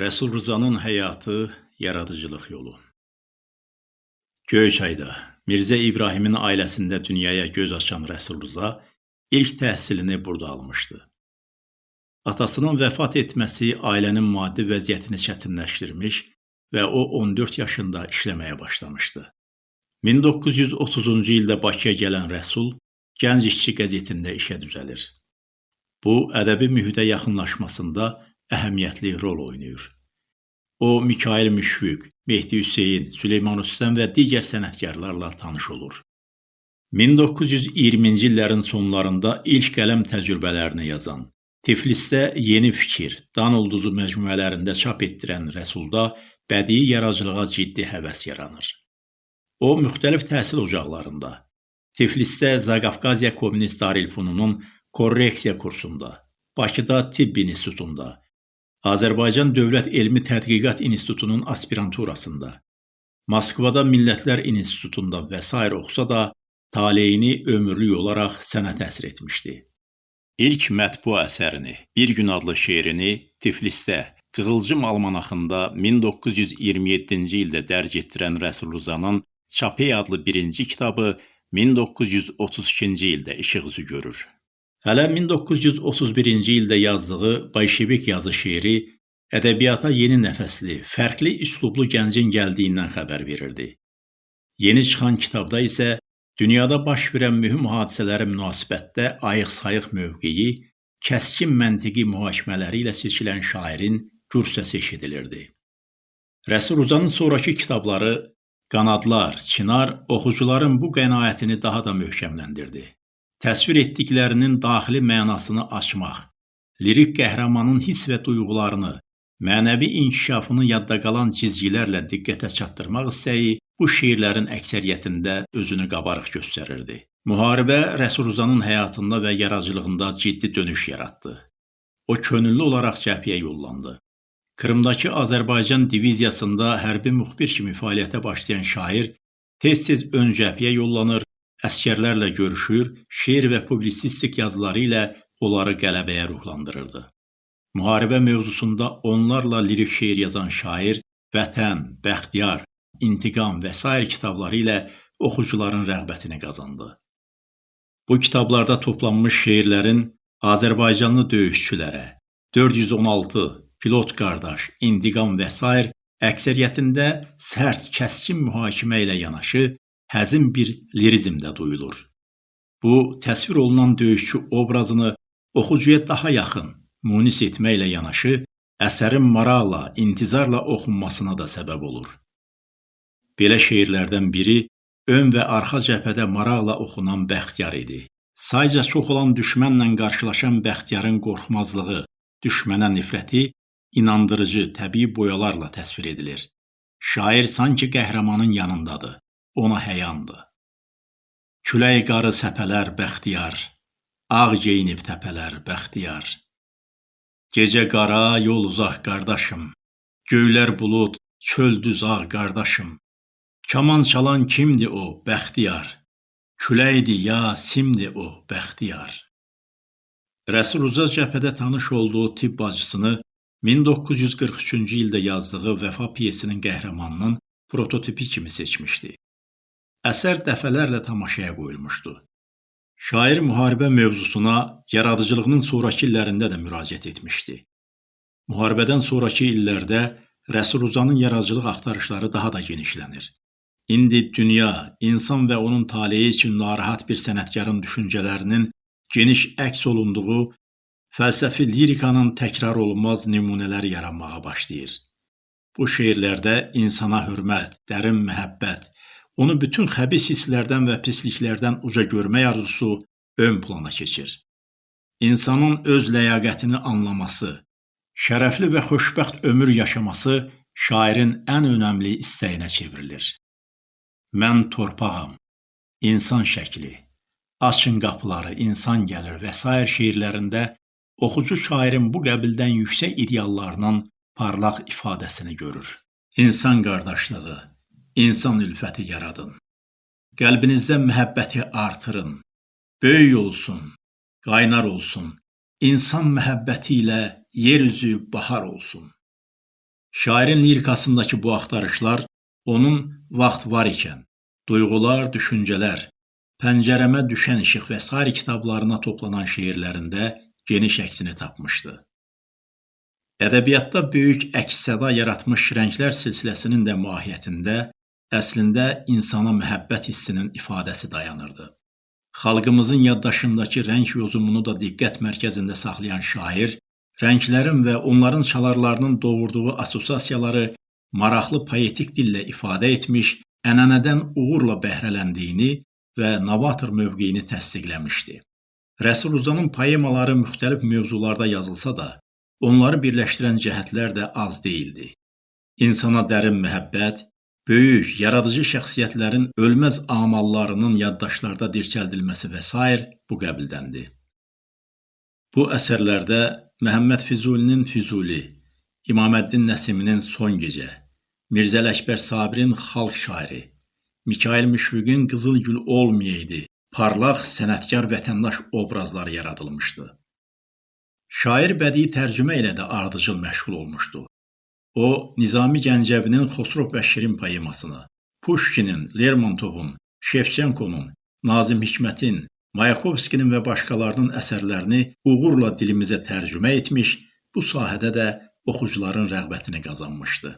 Rəsul Rızanın həyatı, yaradıcılıq yolu. Göyçayda Mirzə İbrahimin ailəsində dünyaya göz açan Rəsul Rıza ilk təhsilini burada almışdı. Atasının vəfat etməsi ailənin maddi vəziyyətini çətinləşdirmiş və o 14 yaşında işləməyə başlamışdı. 1930-cu ildə Bakıya gələn Rəsul Gənc İşçi qəzetində işə düzəlir. Bu, ədəbi mühitə yaxınlaşmasında əhəmiyyətli rol oynayır. O, Mikail Müşfiq, Mehdi Hüseyn, Süleyman Rüstəm və digər sənətkarlarla tanış olur. 1920-ci illərin sonlarında ilk qələm təcrübələrini yazan, Tiflisdə Yeni Fikir, Dan Ulduzu məcmuələrində çap etdirən Rəsulda bədii yaradıcılığa ciddi həvəs yaranır. O, müxtəlif təhsil ocaqlarında, Tiflisdə Zaqafqaziya Kommunist Darülfununun korreksiya kursunda, Bakıda Tibb İnstitutunda, Azərbaycan Dövlət Elmi Tədqiqat İnstitutunun aspiranturasında, Moskvada Millətlər İnstitutunda və s. oxusa da, taleyini ömürlük olaraq sənət əsr etmişdi. İlk mətbu əsərini, Bir gün adlı şeirini Tiflisdə Qığılcım almanaxında 1927-ci ildə dərc etdirən Rəsul Ruzanın Çapey adlı birinci kitabı 1932-ci ildə işıq üzü görür. Hələ 1931-ci ildə yazdığı Bolşevik yazı şeiri ədəbiyyata yeni nəfəsli, fərqli üslublu gəncin gəldiyindən xəbər verirdi. Yeni çıxan kitabda isə dünyada baş verən mühüm hadisələrə münasibətdə ayıq-sayıq mövqeyi, kəskin məntiqi mühakimələri ilə seçilən şairin gür səsi eşidilirdi. Rəsul Uzanın sonrakı kitabları Qanadlar, Çinar oxucuların bu qənaətini daha da möhkəmləndirdi təsvir etdiklərinin daxili mənasını açmaq, lirik qəhrəmanın hiss və duyğularını, mənəvi inkişafını yadda qalan cizgilərlə diqqətə çatdırmaq istəyi bu şeirlərin əksəriyyətində özünü qabarıq göstərirdi. Müharibə Rəsuluzanın həyatında və yaradıcılığında ciddi dönüş yaratdı. O könüllü olaraq cəbhəyə yollandı. Krımdakı Azərbaycan diviziyasında hərbi müxbir kimi fəaliyyətə başlayan şair tez-tez ön cəbhəyə yollanır, Əskərlərlə görüşür, şeir və publisistik yazıları ilə onları qələbəyə ruhlandırırdı. Müharibə mövzusunda onlarla lirik şeir yazan şair Vətən, Bəxtiyar, İntiqam və s. kitabları ilə oxucuların rəğbətini qazandı. Bu kitablarda toplanmış şeirlərin Azərbaycanlı döyüşçülərə, 416, Pilot qardaş, İntiqam və s. əksəriyyətində sərt, kəskin mühakimə ilə yanaşı həzin bir lirizm də duyulur. Bu, təsvir olunan döyüşçü obrazını oxucuya daha yaxın, munis etməklə yanaşı, əsərin maraqla, intizarla oxunmasına da səbəb olur. Belə şeirlərdən biri ön və arxa cəbhədə maraqla oxunan Bəxtiyar idi. Sayca çox olan düşmənlə qarşılaşan Bəxtiyarın qorxmazlığı, düşmənə nifrəti inandırıcı, təbii boyalarla təsvir edilir. Şair sanki qəhrəmanın yanındadır ona həyandı. Külək qarı səpələr bəxtiyar, ağ geyinib təpələr bəxtiyar. Gecə qara, yol uzaq qardaşım, göylər bulud, çöl düz ağ qardaşım. Kaman çalan kimdi o, bəxtiyar? Küləkdi ya, simdi o, bəxtiyar. Rəsul Uza cəbhədə tanış olduğu tibb bacısını 1943-cü ildə yazdığı Vəfa piyesinin qəhrəmanının prototipi kimi seçmişdi. Əsər dəfələrlə tamaşaya qoyulmuşdu. Şair müharibə mövzusuna yaradıcılığının sonrakı illərində də müraciət etmişdi. Müharibədən sonrakı illərdə Rəsul Uzanın yaradıcılıq axtarışları daha da genişlənir. İndi dünya, insan və onun taleyi üçün narahat bir sənətkarın düşüncələrinin geniş əks olunduğu fəlsəfi lirikanın təkrar olunmaz nümunələri yaranmağa başlayır. Bu şeirlərdə insana hörmət, dərin məhəbbət, onu bütün xəbis hisslərdən və pisliklərdən uca görmək arzusu ön plana keçir. İnsanın öz ləyaqətini anlaması, şərəfli və xoşbəxt ömür yaşaması şairin ən önəmli istəyinə çevrilir. Mən torpağam, insan şəkli, açın qapıları, insan gəlir və s. şeirlərində oxucu şairin bu qəbildən yüksək ideallarının parlaq ifadəsini görür. İnsan qardaşlığı, insan ülfəti yaradın. Qəlbinizdə məhəbbəti artırın. Böyük olsun, qaynar olsun. İnsan məhəbbəti ilə yer üzü bahar olsun. Şairin lirikasındakı bu axtarışlar onun vaxt var ikən, duyğular, düşüncələr, pəncərəmə düşən işıq və sair kitablarına toplanan şeirlərində geniş əksini tapmışdı. Ədəbiyyatda böyük əks-səda yaratmış Rənglər silsiləsinin də mahiyyətində əslində insana məhəbbət hissinin ifadəsi dayanırdı. Xalqımızın yaddaşındakı rəng yozumunu da diqqət mərkəzində saxlayan şair, rənglərin və onların çalarlarının doğurduğu assosiasiyaları maraqlı poetik dillə ifadə etmiş, ənənədən uğurla bəhrələndiyini və novator mövqeyini təsdiqləmişdi. Rəsul Uzanın poemaları müxtəlif mövzularda yazılsa da, onları birləşdirən cəhətlər də az deyildi. İnsana dərin məhəbbət, böyük, yaradıcı şəxsiyyətlərin ölməz amallarının yaddaşlarda dirçəldilməsi və s. bu qəbildəndir. Bu əsərlərdə Məhəmməd Füzulinin Füzuli, İmaməddin Nəsiminin Son Gecə, Mirzəli Əkbər Sabirin Xalq şairi, Mikail Müşfiqin Qızıl Gül olmayaydı, parlaq sənətkar vətəndaş obrazları yaradılmışdı. Şair bədii tərcümə ilə də ardıcıl məşğul olmuşdu. O, Nizami Gəncəvinin Xosrov və Şirin poemasını, Puşkinin, Lermontovun, Şevçenkonun, Nazim Hikmətin, Mayakovskinin və başqalarının əsərlərini uğurla dilimizə tərcümə etmiş, bu sahədə də oxucuların rəğbətini qazanmışdı.